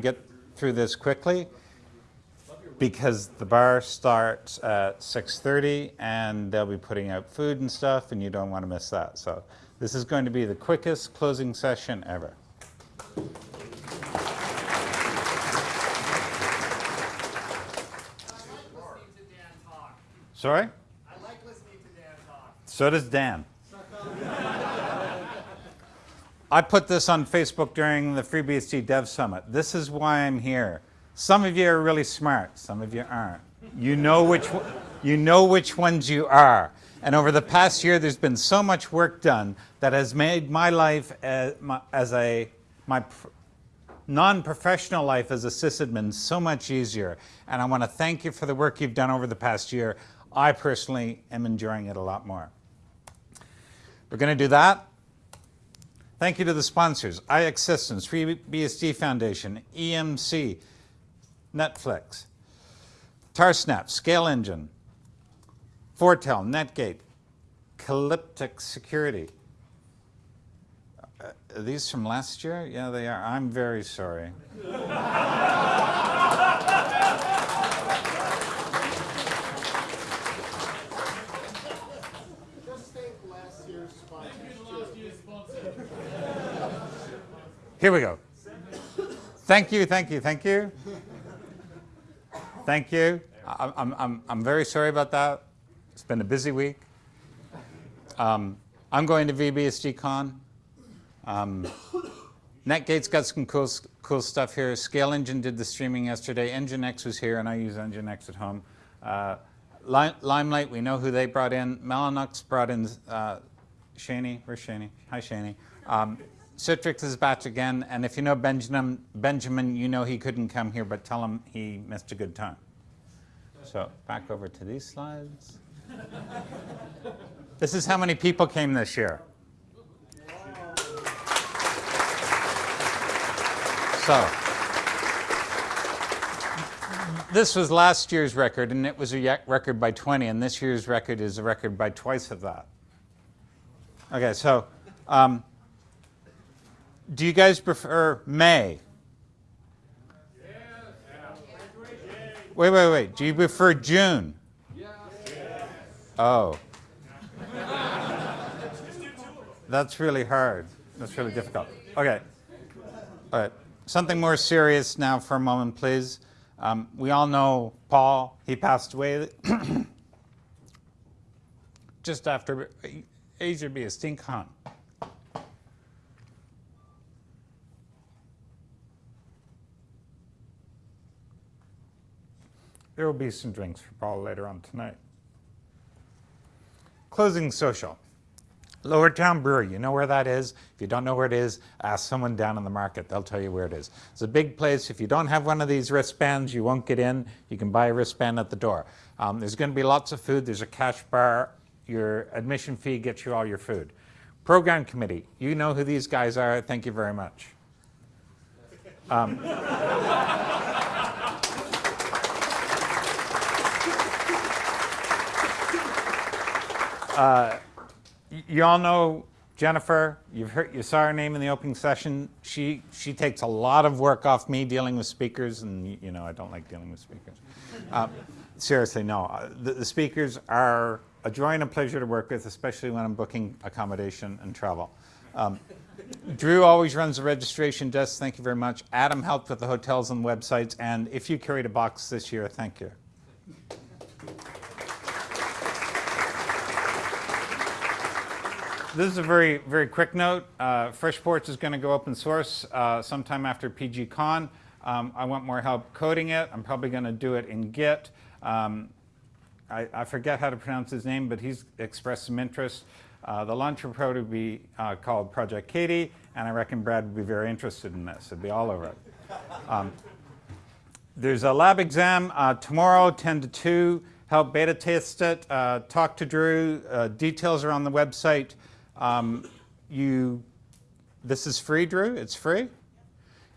get through this quickly because the bar starts at 6.30 and they'll be putting out food and stuff and you don't want to miss that. So this is going to be the quickest closing session ever. Sorry? I like listening to Dan talk. So does Dan. I put this on Facebook during the FreeBSD Dev Summit. This is why I'm here. Some of you are really smart, some of you aren't. You know which, you know which ones you are. And over the past year, there's been so much work done that has made my life as, my, as a, my non-professional life as a sysadmin so much easier. And I want to thank you for the work you've done over the past year. I personally am enjoying it a lot more. We're going to do that. Thank you to the sponsors, iXsystems, FreeBSD Foundation, EMC, Netflix, Tarsnap, ScaleEngine, Fortel, Netgate, Calyptix Security. Uh, are these from last year? Yeah, they are. I'm very sorry. Here we go. Thank you, thank you, thank you. Thank you. I'm, I'm, I'm very sorry about that. It's been a busy week. Um, I'm going to vBSDcon. Um, NetGate's got some cool, cool stuff here. Scale Engine did the streaming yesterday. Nginx was here, and I use Nginx at home. Uh, Limelight, we know who they brought in. Mellanox brought in uh, Shani. Where's Shani? Hi, Shani. Um, Citrix is back again, and if you know Benjamin, Benjamin, you know he couldn't come here, but tell him he missed a good time. So back over to these slides. this is how many people came this year. So this was last year's record, and it was a record by 20, and this year's record is a record by twice of that. Okay, so um, do you guys prefer May? Wait, wait, wait. Do you prefer June? Oh. That's really hard. That's really difficult. Okay. All right. Something more serious now for a moment, please. Um, we all know Paul. He passed away just after Asia BSDCon. There will be some drinks for Paul later on tonight. Closing social. Lower Town Brewery, you know where that is? If you don't know where it is, ask someone down in the market. They'll tell you where it is. It's a big place. If you don't have one of these wristbands, you won't get in. You can buy a wristband at the door. Um, there's going to be lots of food. There's a cash bar. Your admission fee gets you all your food. Program committee, you know who these guys are. Thank you very much. Um, Uh, you all know Jennifer. You've heard, you saw her name in the opening session. She she takes a lot of work off me dealing with speakers, and you know I don't like dealing with speakers. Uh, seriously, no. Uh, the, the, speakers are a joy and a pleasure to work with, especially when I'm booking accommodation and travel. Um, Drew always runs the registration desk. Thank you very much. Adam helped with the hotels and websites. And if you carried a box this year, thank you. This is a very, very quick note. Uh, FreshPorts is going to go open source uh, sometime after PGCon. Um, I want more help coding it. I'm probably going to do it in Git. Um, I, I, forget how to pronounce his name, but he's expressed some interest. Uh, the launcher pro would be uh, called Project Katie, and I reckon Brad would be very interested in this. It'd be all over it. Um, there's a lab exam uh, tomorrow, 10 to 2. Help beta test it. Uh, talk to Drew. details are on the website. Um, you, this is free, Drew. It's free.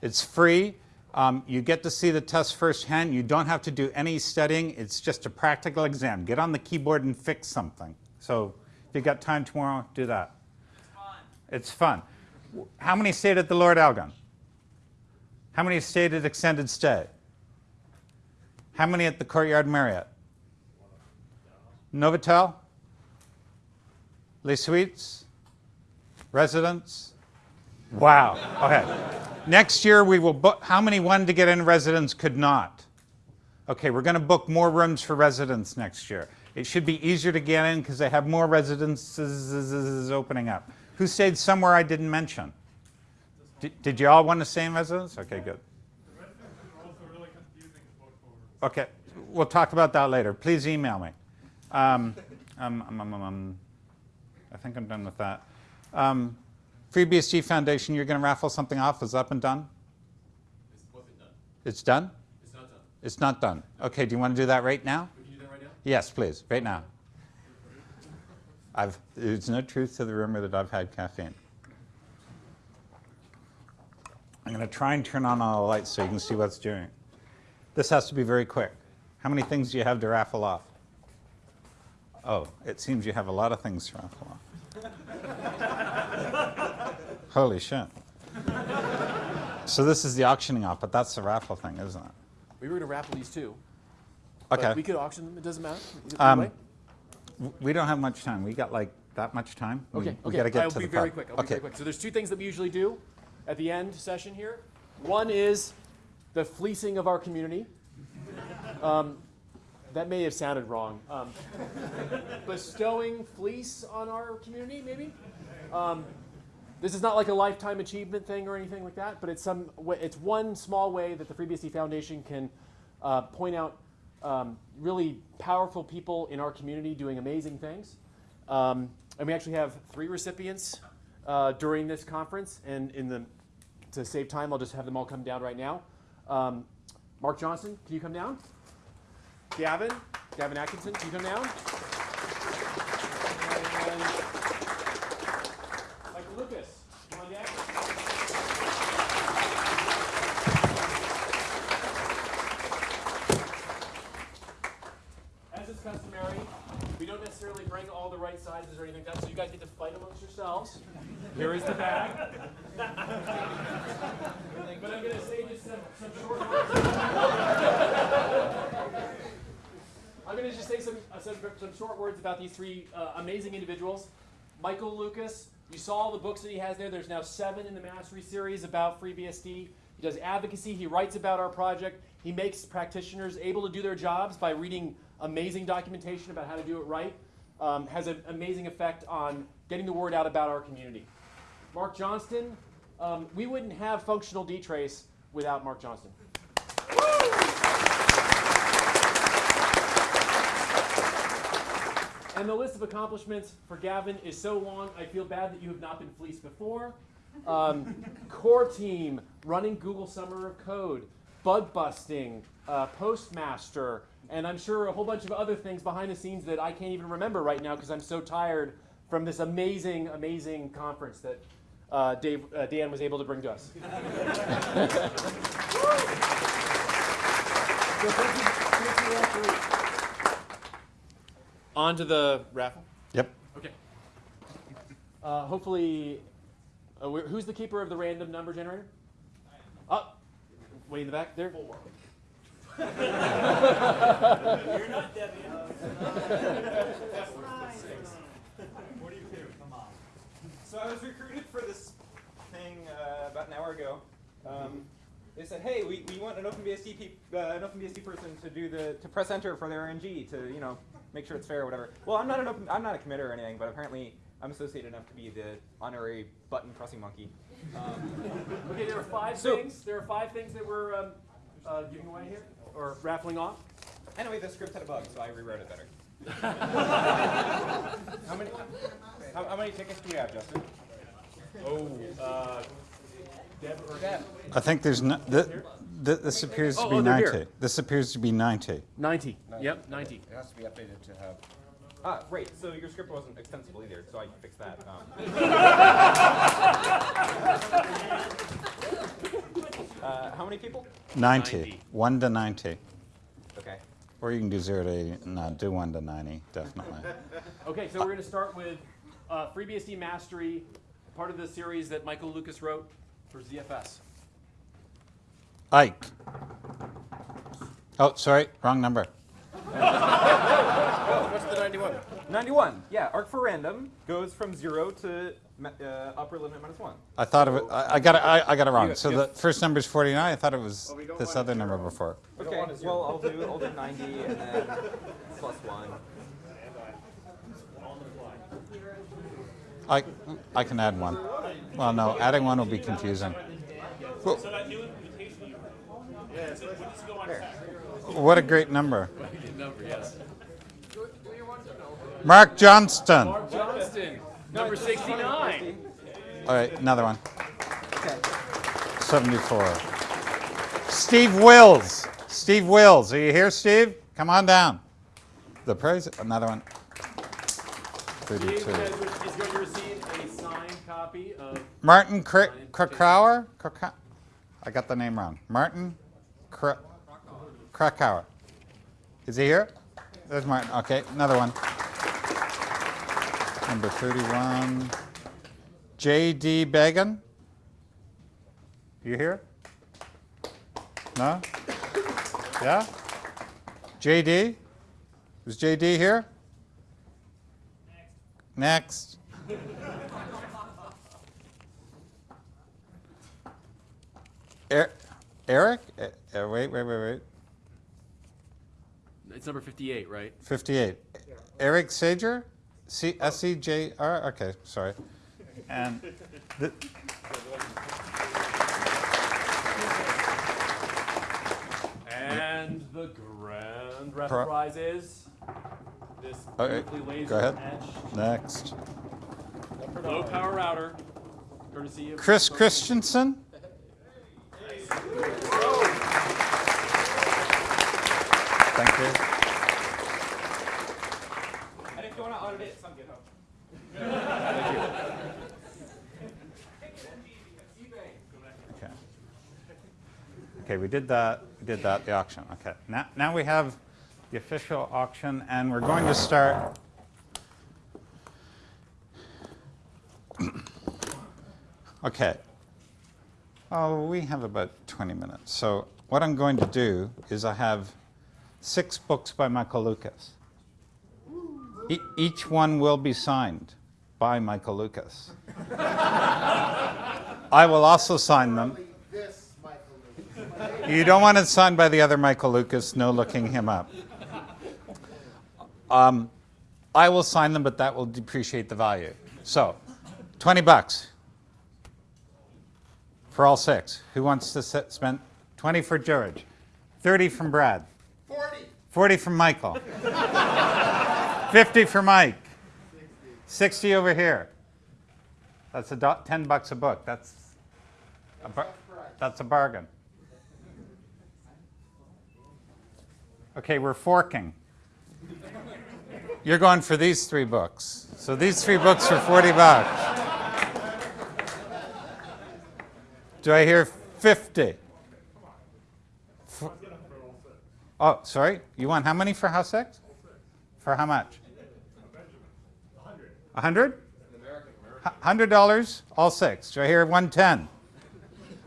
It's free. Um, you get to see the test firsthand. You don't have to do any studying. It's just a practical exam. Get on the keyboard and fix something. So if you got time tomorrow, do that. It's fun. It's fun. How many stayed at the Lord Elgin? How many stayed at extended stay? How many at the Courtyard Marriott? Novotel? Les Suites? Residents? Wow. Okay. Next year we will book. How many wanted to get in residents could not? Okay, we're going to book more rooms for residents next year. It should be easier to get in because they have more residences opening up. Who stayed somewhere I didn't mention? Did, did you all want to stay in residence? Okay, good. also really confusing book over. Okay, we'll talk about that later. Please email me. Um, um, um, um, um, I think I'm done with that. Um, FreeBSD Foundation, you're going to raffle something off. Is up and done? It's wasn't done. It's done? It's not done. It's not done. Okay, do you want to do that right now? We can do that right now? Yes, please, right now. I've, there's no truth to the rumor that I've had caffeine. I'm going to try and turn on all the lights so you can see what's doing. This has to be very quick. How many things do you have to raffle off? Oh, it seems you have a lot of things to raffle off. Holy shit. So this is the auctioning off, but that's the raffle thing, isn't it? We were going to raffle these too. but Okay. we could auction them. It doesn't matter. Um, We don't have much time. We got like that much time. We- Okay. We okay. got to get I'll to be the very pub. quick. I'll be okay. very quick. So there's two things that we usually do at the end session here. One is the fleecing of our community. Um, that may have sounded wrong. Um, bestowing fleece on our community, maybe. Um, this is not like a lifetime achievement thing or anything like that, but it's some, it's one small way that the FreeBSD Foundation can uh, point out um, really powerful people in our community doing amazing things. Um, and we actually have three recipients uh, during this conference. And in the to save time, I'll just have them all come down right now. Um, Mark Johnston, can you come down? Gavin, Gavin Atkinson, you come down? And Michael Lucas, come on down. As is customary, we don't necessarily bring all the right sizes or anything like that, so you guys get to fight amongst yourselves. Here is the bag. but I'm going to say just some, some short words. I'm going to just say some, uh, some, some short words about these three uh, amazing individuals. Michael Lucas, you saw all the books that he has there. There's now seven in the Mastery series about FreeBSD. He does advocacy. He writes about our project. He makes practitioners able to do their jobs by reading amazing documentation about how to do it right. Um, has an amazing effect on getting the word out about our community. Mark Johnston, um, we wouldn't have functional DTrace without Mark Johnston. And the list of accomplishments for Gavin is so long, I feel bad that you have not been fleeced before. Um, core team, running Google Summer of Code, bug busting, uh, Postmaster, and I'm sure a whole bunch of other things behind the scenes that I can't even remember right now because I'm so tired from this amazing, amazing conference that uh, Dave, uh, Dan was able to bring to us. So thank you- thank you all three. On to the raffle. Yep. Okay. Uh, hopefully, uh, wh- who's the keeper of the random number generator? Up. way in the back there. You're not Debbie. Forty-two, come on. So I was recruited for this thing uh, about an hour ago. Um, they said, "Hey, we, we want an OpenBSD peop uh, an OpenBSD person to do the to press enter for their RNG to you know make sure it's fair or whatever." Well, I'm not an open I'm not a committer or anything, but apparently I'm associated enough to be the honorary button pressing monkey. Um, Okay, there are five So- things. There are five things that we're um, uh, giving away here or raffling off. anyway, the script had a bug, so I rewrote it better. how many how, how many tickets do we have, Justin? Oh, uh, Deb or Deb. I think there's no, th- th- this appears to Oh, be oh, 90. here. This appears to be 90. Ninety. Yep, ninety. It has to be updated to have. Ah, right. So your script wasn't extensible either, so I fixed that. Um, uh, how many people? 90. 90. 1 to 90. Okay. Or you can do 0 to 80. No, do 1 to 90, definitely. Okay, so we're going to start with uh, FreeBSD Mastery, part of the series that Michael Lucas wrote for ZFS. Ike. Oh, sorry, wrong number. What's the 91? 91. Yeah, arc4random goes from zero to uh, upper limit minus one. I thought of it. I, I got it. I, I got it wrong. So you- the first number is 49. I thought it was we this other number zero. before. Okay, want a zero. well, I'll do, I'll do 90 and then plus one. I, I can add one. Well, no, adding one will be confusing. Well, what a great number. Mark Johnston. Mark Johnston, number 69. All right, another one. 74. Steve Wills. Steve Wills. Are you here, Steve? Come on down. The praise. Another one. 32. is going to receive a signed copy of Martin Kra- Krakauer? I got the name wrong. Martin Kra- Krakauer. Is he here? There's Martin. Okay, another one. Number 31. J.D. Began. You here? No? Yeah? J.D.? Is J.D. here? Next. Er- Eric? Eh, wait, wait, wait, wait. It's number 58, right? 58. Eric Sager? C- S-E-J-R? Okay, sorry. And the, And the grand ref Pro- prize is this Okay, beautifully laser go ahead. etched next. low power router, courtesy of Chris Christensen? Thank you. And if you want to audit it, it's on GitHub. Okay. Okay, we did that, we did that, the auction. Okay, now, now we have the official auction, and we're going to start. Okay. Oh, we have about 20 minutes. So what I'm going to do is I have six books by Michael Lucas. E- each one will be signed by Michael Lucas. I will also sign them. You don't want it signed by the other Michael Lucas, no looking him up. Um, I will sign them, but that will depreciate the value. So, 20 bucks for all six. Who wants to spend 20 for George, 30 from Brad, 40. 40 from Michael, 50 for Mike, 60 over here. That's a do- 10 bucks a book. That's a, that's a bargain. Okay, we're forking. You're going for these three books. So these three books for 40 bucks. Do I hear 50? Oh, sorry. You want how many for house six? For how much? A hundred? Hundred dollars, all six. Do I hear 110?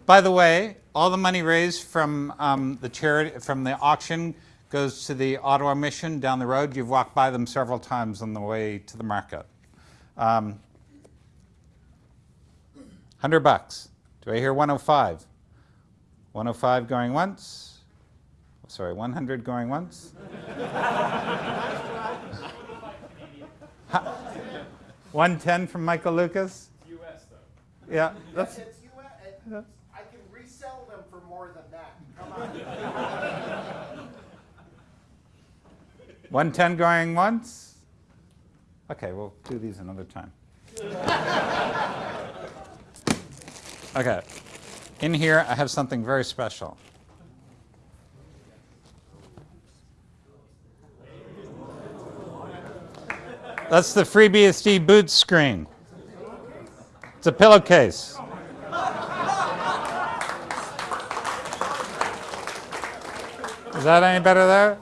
By the way, all the money raised from um, the charity, from the auction goes to the Ottawa Mission down the road. You've walked by them several times on the way to the market. Um, 100 bucks. Do I hear 105? 105 going once. Sorry, 100 going once. Ha- 110 from Michael Lucas. US though. Yeah, that's It's you. it- I can resell them for more than that. Come on. 110 going once? Okay, we'll do these another time. okay. In here, I have something very special. That's the FreeBSD boot screen. It's a pillowcase. Is that any better there?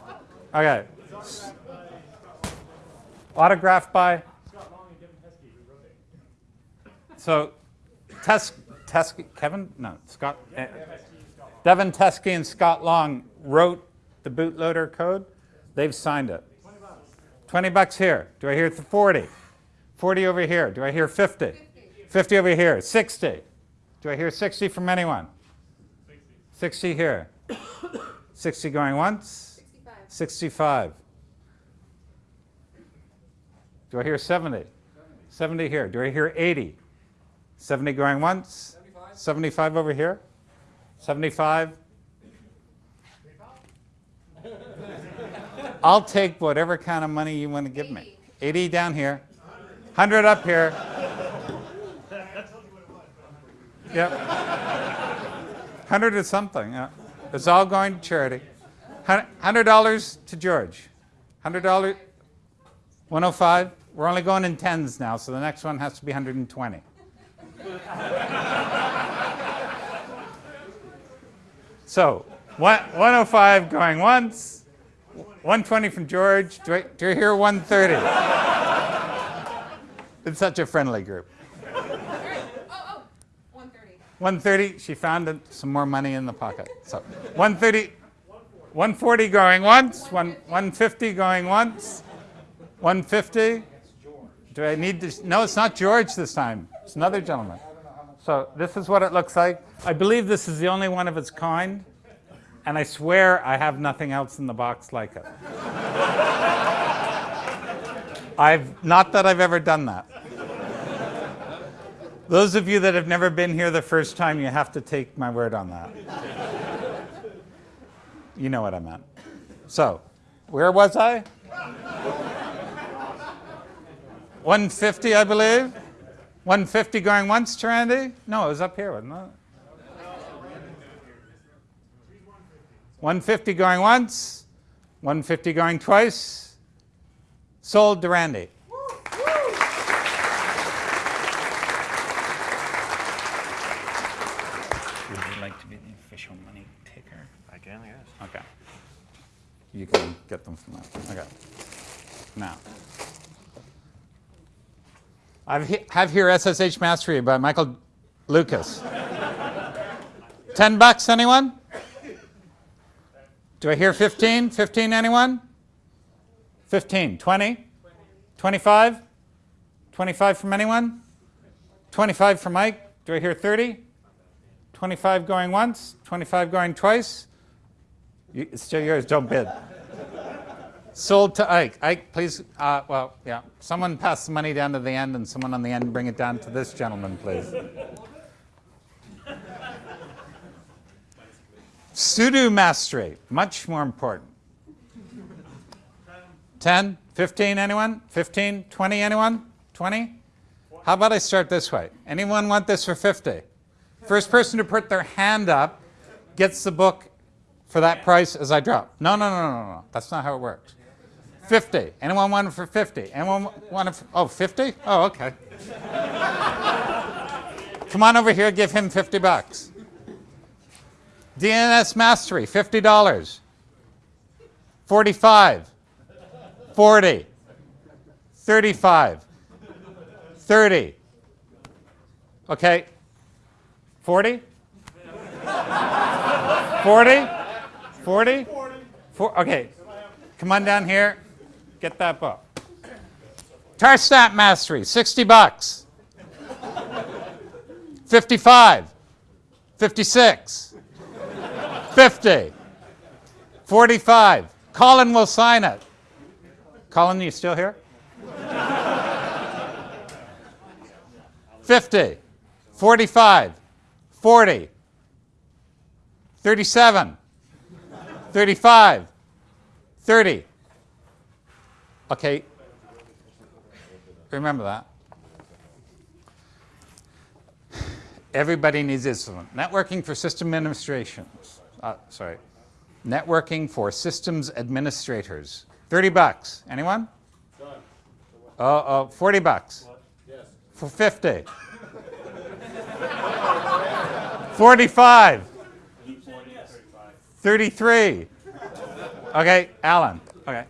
Okay. Autographed by? So, Tes, Tes, Kevin? No, Scott. eh, Devin Teske and Scott Long wrote the bootloader code. They've signed it. 20 bucks here. Do I hear 40? 40 over here. Do I hear 50? 50 over here. 60. Do I hear 60 from anyone? 60 here. 60 going once. 65. 65. Do I hear 70? 70 here. Do I hear 80? 70 going once? 75 over here? 75? I'll take whatever kind of money you want to give me. 80 down here. 100 up here. Yep. 100 is something. Yeah. It's all going to charity. $100 to George. $100. 105. We're only going in tens now, so the next one has to be 120. so, one, 105 going once, 120 from George. Do I, do I hear 130? it's such a friendly group. All right. Oh, oh, 130. 130, she found some more money in the pocket. So 130, 140 going once, one, 150 going once, 150. Do I need to? No, it's not George this time. It's another gentleman. So this is what it looks like. I believe this is the only one of its kind, and I swear I have nothing else in the box like it. I've not that I've ever done that. Those of you that have never been here the first time, you have to take my word on that. you know what I meant. So, where was I? 150, I believe. 150 going once, Randy? No, it was up here, wasn't it? 150 going once, 150 going twice. Sold to Randy. Would you like to be the official money taker? I can, I guess. Okay. You can get them from that. Okay. Now, I have here SSH Mastery by Michael Lucas. 10 bucks, anyone? Do I hear 15? 15, anyone? 15. 20? 25? 25 from anyone? 25 from Mike? Do I hear 30? 25 going once? 25 going twice? You, it's still yours, don't bid. Sold to Ike. Ike, please, uh, well, yeah, someone pass the money down to the end and someone on the end bring it down to this gentleman, please. Sudo mastery, much more important. 10, 15, anyone? 15, 20, anyone? 20? How about I start this way? Anyone want this for 50? First person to put their hand up gets the book for that price as I drop. No, no, no, no, no. That's not how it works. 50. Anyone want it for 50? Anyone want it for, oh, 50? Oh, okay. Come on over here, give him 50 bucks. DNS Mastery, $50. 45. 40. 35. 30. Okay. 40? 40? 40? Four, okay. Come on down here. Get that book. Tarsnap Mastery, 60 bucks. 55. 56. 50. 45. Colin will sign it. Colin, are you still here? 50. 45. 40. 37. 35, 30. Okay, remember that. Everybody needs this one. Networking for system administrations. Uh, sorry. Networking for systems administrators. 30 bucks. Anyone? Oh, oh, 40 bucks. Yes. For 50. 45. 33. Okay, Alan. Okay.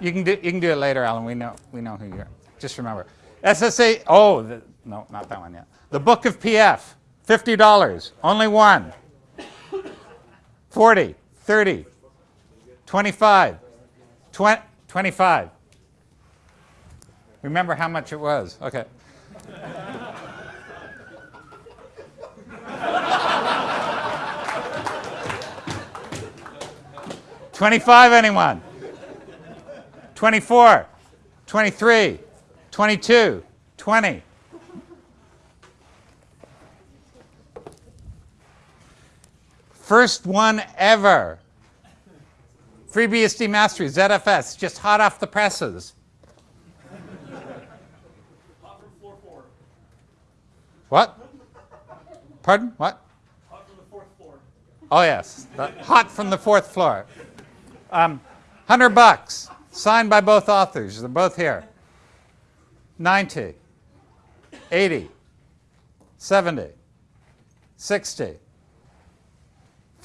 You can do you can do it later, Alan. We know we know who you're. Just remember. SSA oh the, no, not that one yet. The Book of PF. $50. Only one. 40, 30, 25, 20, 25. Remember how much it was. Okay. Twenty-five, anyone? Twenty-four, twenty-three, twenty-two, twenty. First one ever. FreeBSD Mastery, ZFS, just hot off the presses. Hot from floor four. What? Pardon? What? Hot from the fourth floor. Oh, yes. Hot from the fourth floor. Um, 100 bucks, signed by both authors. They're both here. 90, 80, 70, 60,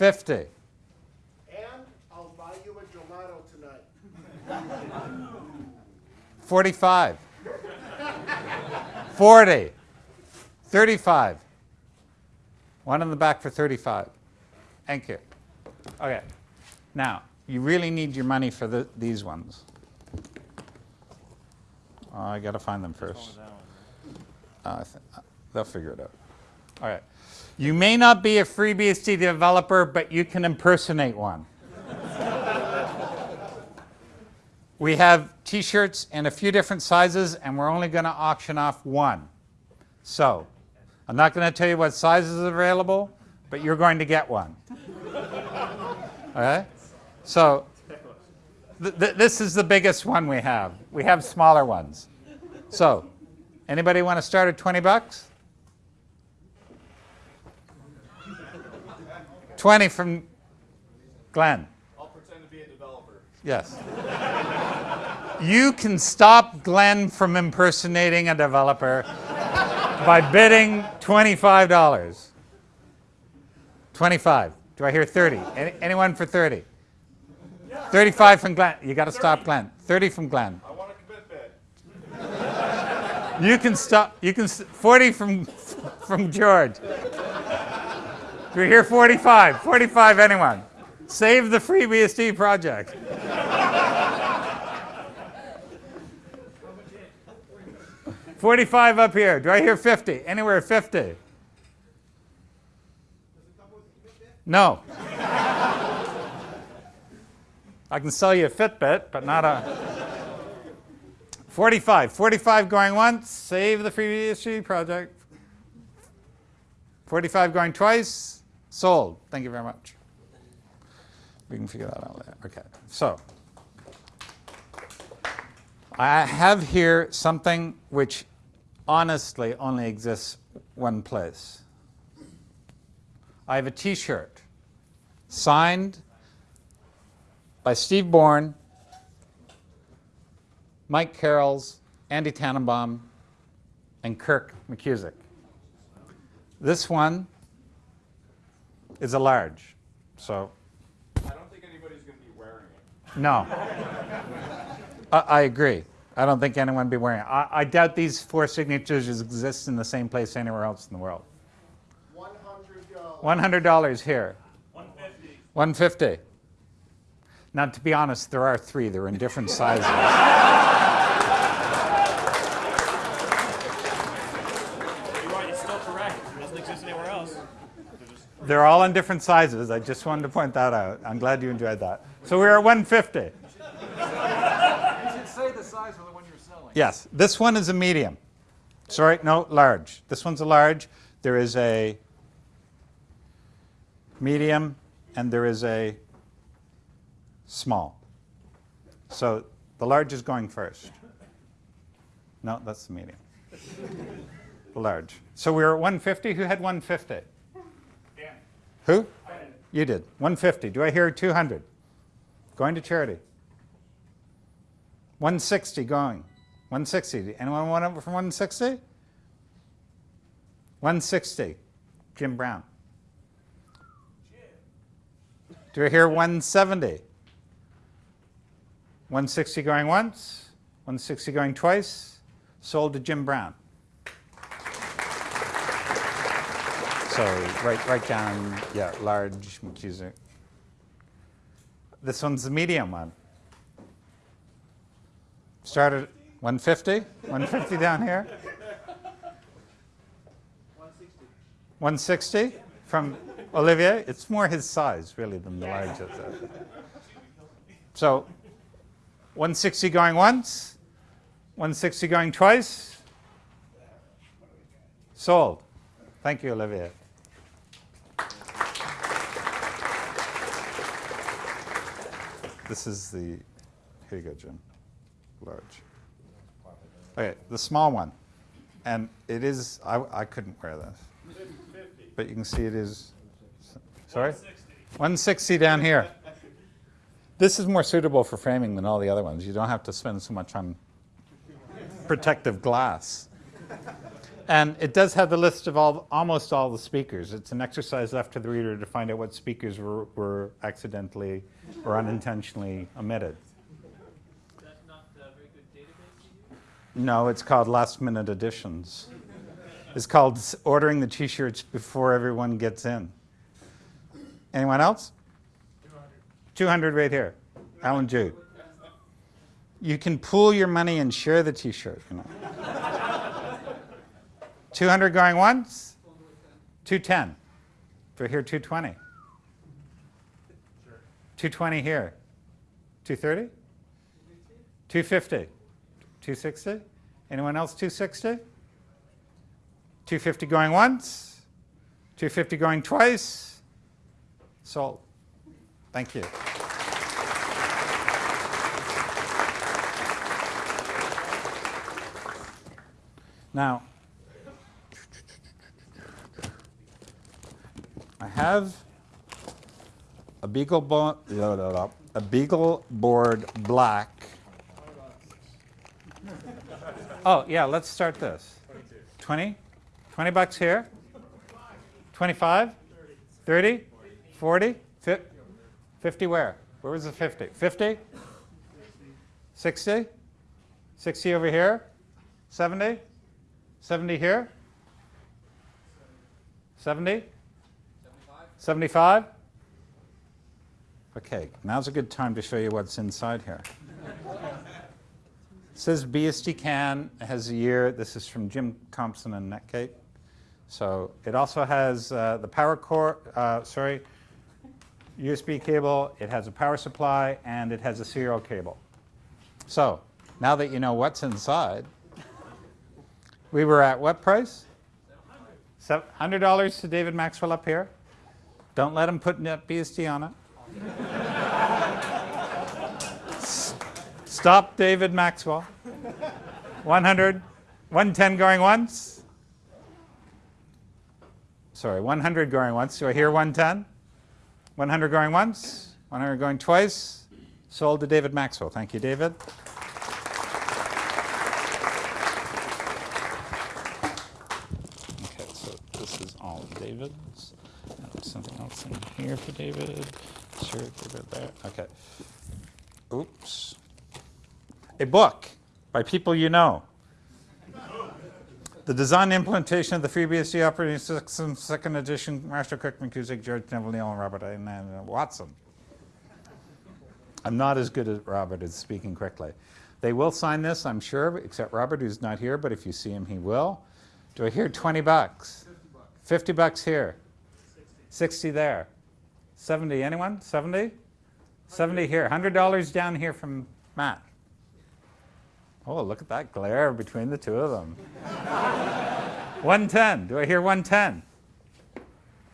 50, And I'll buy you a gelato tonight. 45, 40, 35. One in the back for 35. Thank you. Okay. Now, you really need your money for the, these ones. Oh, I got to find them first. Uh, I uh, they'll figure it out. All right. You may not be a FreeBSD developer, but you can impersonate one. We have t-shirts in a few different sizes, and we're only going to auction off one. So, I'm not going to tell you what size is available, but you're going to get one. Okay? So, th- th- this is the biggest one we have. We have smaller ones. So, anybody want to start at 20 bucks? 20 from Glenn. I'll pretend to be a developer. Yes. you can stop Glenn from impersonating a developer by bidding $25. 25. Do I hear 30? Any, anyone for 30? 35 from Glenn. You got to stop Glenn. 30 from Glenn. I want a commit bid. You can stop. You can s- 40 from from George. Do we hear 45? 45 anyone? Save the FreeBSD project. Forty-five up here. Do I hear fifty? Anywhere fifty? No. I can sell you a Fitbit, but not a. 45. 45 going once, save the FreeBSD project. 45 going twice, sold. Thank you very much. We can figure that out later. Okay, so I have here something which honestly only exists one place. I have a t shirt signed by Steve Bourne Mike Karels, Andy Tanenbaum, and Kirk McKusick. This one is a large, so I don't think anybody's going to be wearing it. no. I, I agree. I don't think anyone would be wearing it. I, I doubt these four signatures exist in the same place anywhere else in the world. One hundred dollars. $100 here. 150. 150. Now, to be honest, there are three. They're in different sizes. You're right, it's still correct. It doesn't exist anywhere else. They're all in different sizes. I just wanted to point that out. I'm glad you enjoyed that. So we're at 150. You should say the size of the one you're selling. Yes, this one is a medium. Sorry, no, large. This one's a large. There is a medium and there is a small. So the large is going first. No, that's the medium. The large. So we're at 150. Who had 150? Who? You did. 150. Do I hear 200? Going to charity. 160 going. 160. Anyone want from 160? 160. Jim Brown. Do I hear 170? 160 going once, 160 going twice, sold to Jim Brown. So right, right down, yeah, large McKusick. This one's the medium one. Started 150? 150 down here? 160 from Olivier? It's more his size, really, than the largest. So 160 going once, 160 going twice. Sold. Thank you, Olivier. This is the, here you go, Jim. Large. Okay, the small one. And it is, I, I couldn't wear this. But you can see it is, sorry? 160 down here. This is more suitable for framing than all the other ones. You don't have to spend so much on protective glass. And it does have the list of all, almost all the speakers. It's an exercise left to the reader to find out what speakers were, were accidentally or unintentionally omitted. That's not a very good database? No, it's called last minute additions. It's called ordering the t-shirts before everyone gets in. Anyone else? 200 right here. Alan Jude. You can pool your money and share the t-shirt, you know. 200 going once? 210. For here 220. 220 here. 230? 250. 260? Anyone else 260? 250 going once? 250 going twice? Sold. Thank you. Now, have a Beagle, bo- a Beagle board black Oh, yeah, let's start this. 20? 20 bucks here? 25? 30? 40? 50 where? Where was the 50? 50? 60? 60 over here? 70? 70 here? 70? 75? Okay, now's a good time to show you what's inside here. It says BSD can has a year. This is from Jim Thompson and Netgate. So it also has uh, the power core, uh, sorry, USB cable. It has a power supply and it has a serial cable. So now that you know what's inside, we were at what price? $100 to David Maxwell up here. Don't let him put NetBSD on it. Stop David Maxwell. 100, 110 going once. Sorry, 100 going once. Do I hear 110? 100 going once. 100 going twice. Sold to David Maxwell. Thank you, David. Okay, so this is all David's. And something else in here for David. Sure, David there. Okay. Oops. A book by people you know. The design implementation of the FreeBSD operating system, second edition, Marshall Kirk, McKusick, George Neville-Neil, and Robert uh, Watson. I'm not as good as Robert at speaking quickly. They will sign this, I'm sure, except Robert, who's not here, but if you see him, he will. Do I hear 20 bucks? 50 bucks here. 60 there. 70, anyone? 70? 70 here. $100 down here from Matt. Oh, look at that glare between the two of them. 110. Do I hear 110?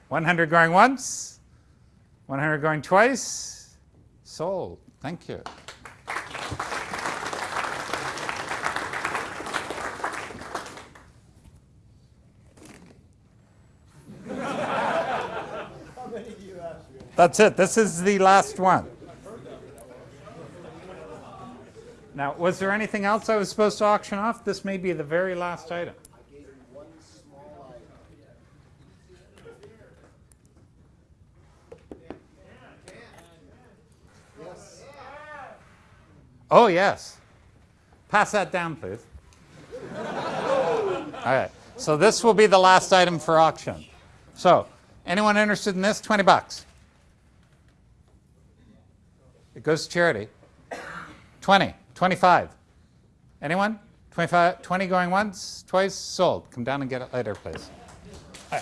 100 going once? 100 going twice? Sold. Thank you. That's it. This is the last one. Now, was there anything else I was supposed to auction off? This may be the very last item. Oh, yes. Pass that down, please. All right. So this will be the last item for auction. So, anyone interested in this? 20 bucks. It goes to charity. 20, 25. Anyone? 25, 20 going once, twice, sold. Come down and get it later, please. Right.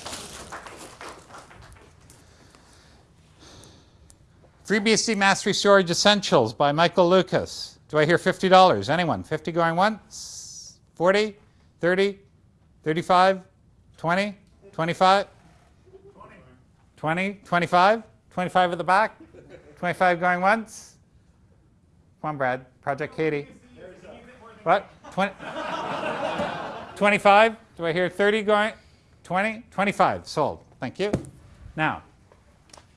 FreeBSD Mastery Storage Essentials by Michael Lucas. Do I hear $50? Anyone? 50 going once? 40? 30? 35? 20? 25? 20? 25? 25 at the back? 25 going once? Come on, Brad. Project Katie. What? 20? 25? Do I hear 30 going? 20? 25. Sold. Thank you. Now,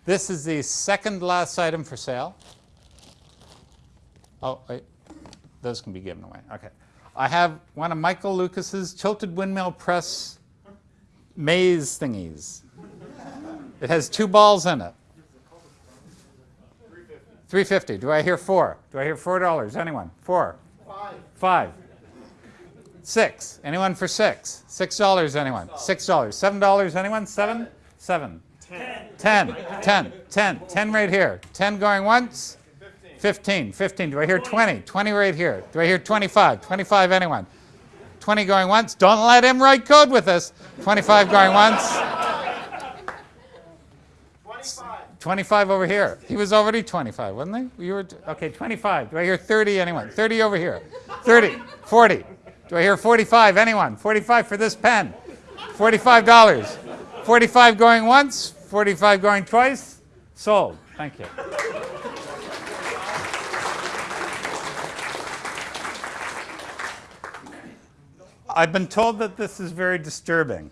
this is the second last item for sale. Oh, wait. Those can be given away. Okay. I have one of Michael Lucas's tilted windmill press maze thingies. It has two balls in it. 350. Do I hear four? Do I hear four dollars? Anyone? Four. Five. Five. Six. Anyone for six? Six dollars, anyone? Six dollars. Seven dollars, anyone? Seven? Seven. Ten. Ten. Ten. Ten. Ten right here. Ten going once? Fifteen. Fifteen. Do I hear twenty? Twenty right here. Do I hear twenty-five? Twenty-five, anyone? Twenty going once? Don't let him write code with us. Twenty-five going once? Twenty-five. 25 over here. He was already 25, wasn't he? You were okay, 25. Do I hear 30 anyone? 30 over here. 30, 40. Do I hear 45 anyone? 45 for this pen. $45. 45 going once, 45 going twice. Sold. Thank you. I've been told that this is very disturbing.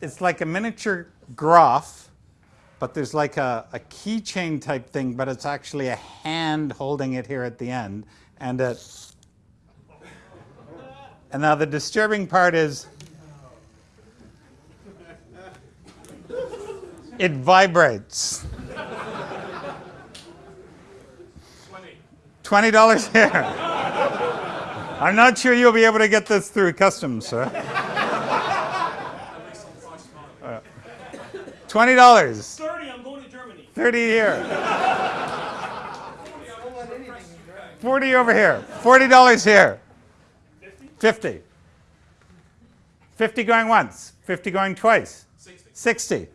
It's like a miniature graph but there's like a, a keychain type thing, but it's actually a hand holding it here at the end. And it. And now the disturbing part is it vibrates. Twenty dollars here. I'm not sure you'll be able to get this through customs, sir. Twenty dollars. 30, I'm going to Germany. 30 here. 40 over here. $40 here. 50. 50 going once. 50 going twice. 60. 60.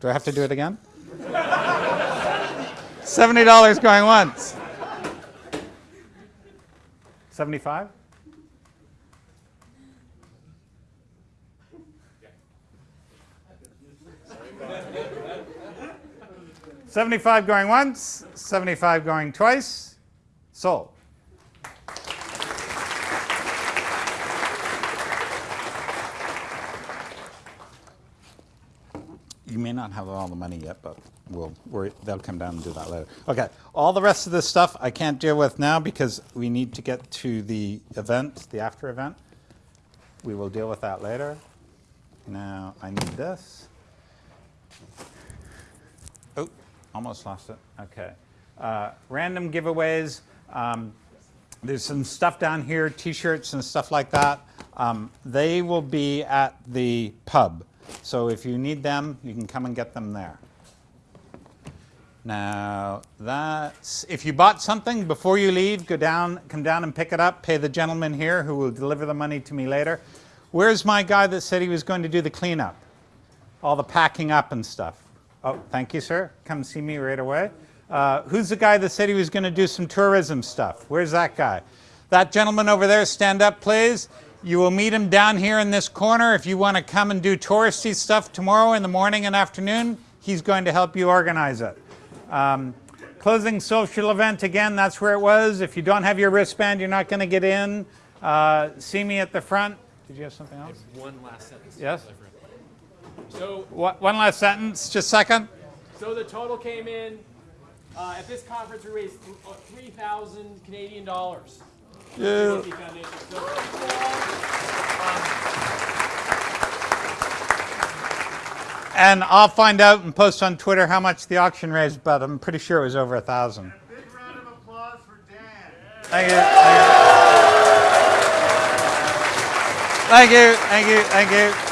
Do I have to do it again? $70 going once. 75? Seventy-five going once, seventy-five going twice. Sold. You may not have all the money yet, but we'll, we're, they'll come down and do that later. Okay, all the rest of this stuff I can't deal with now because we need to get to the event, the after event. We will deal with that later. Now I need this. Oh, almost lost it. Okay. Uh, random giveaways. Um, there's some stuff down here, t-shirts and stuff like that. Um, they will be at the pub. So if you need them, you can come and get them there. Now, that's, if you bought something before you leave, go down, come down and pick it up, pay the gentleman here who will deliver the money to me later. Where's my guy that said he was going to do the cleanup? All the packing up and stuff. Oh, thank you, sir. Come see me right away. Uh, who's the guy that said he was going to do some tourism stuff? Where's that guy? That gentleman over there, stand up, please. You will meet him down here in this corner. If you want to come and do touristy stuff tomorrow in the morning and afternoon, he's going to help you organize it. Um, closing social event, again, that's where it was. If you don't have your wristband, you're not going to get in. Uh, see me at the front. Did you have something else? One last sentence. Yes? So, Wha- One last sentence, just a second. so the total came in, uh, at this conference, we raised th- uh, 3,000 Canadian dollars. Yeah. So, um, And I'll find out and post on Twitter how much the auction raised, but I'm pretty sure it was over a thousand. Big round of applause for Dan. Thank you. Thank you. Thank you. Thank you. Thank you.